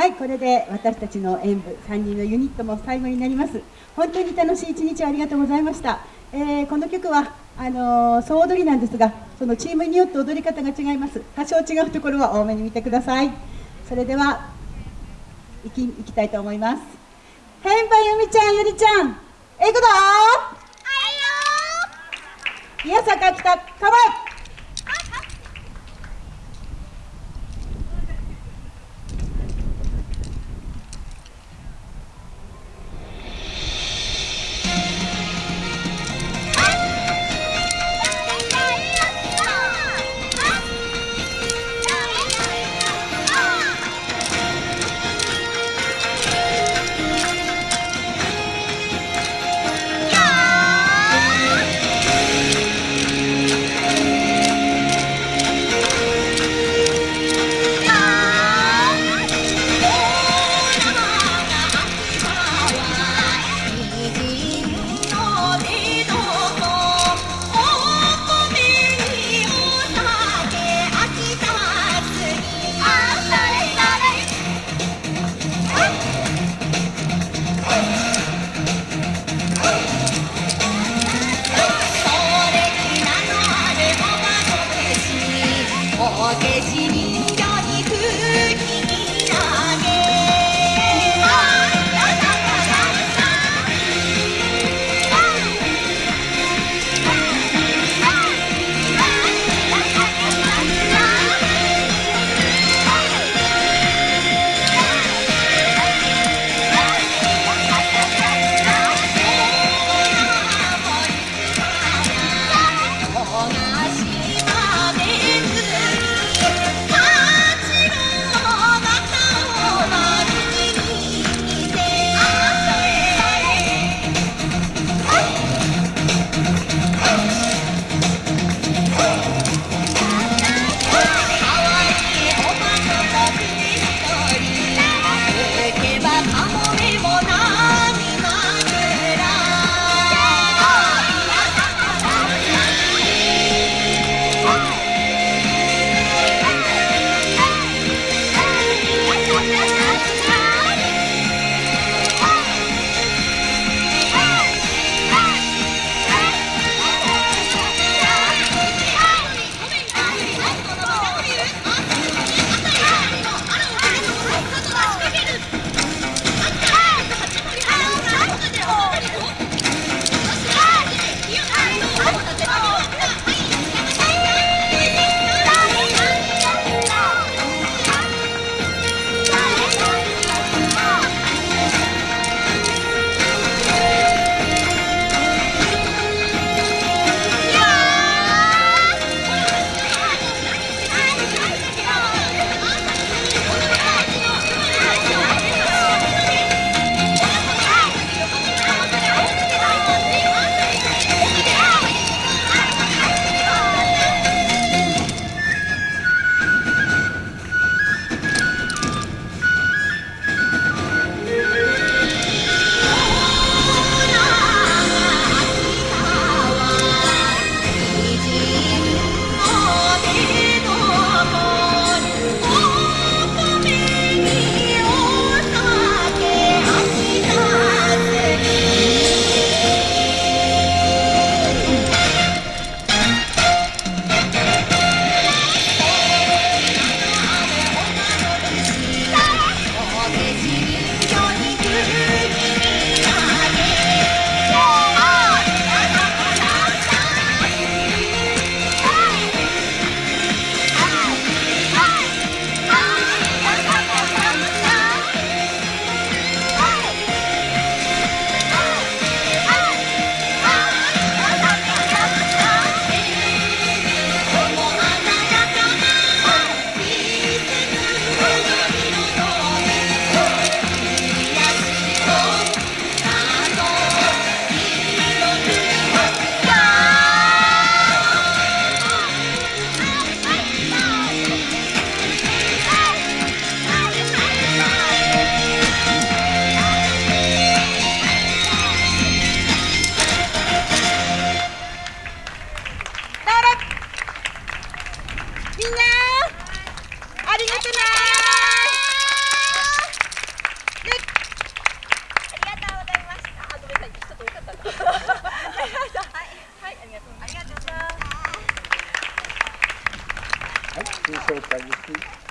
はいこれで私たちの演舞3人のユニットも最後になります。本当に楽しい一日をありがとうございました、えー、この曲はあのー、総踊りなんですがそのチームによって踊り方が違います。多少違うところは多めに見てください。それでは行き行きたいと思います。変配ゆみちゃんゆりちゃんえいくぞはいよ宮坂北川 Forget you. はい、ありがとうございます。はい、新紹介です。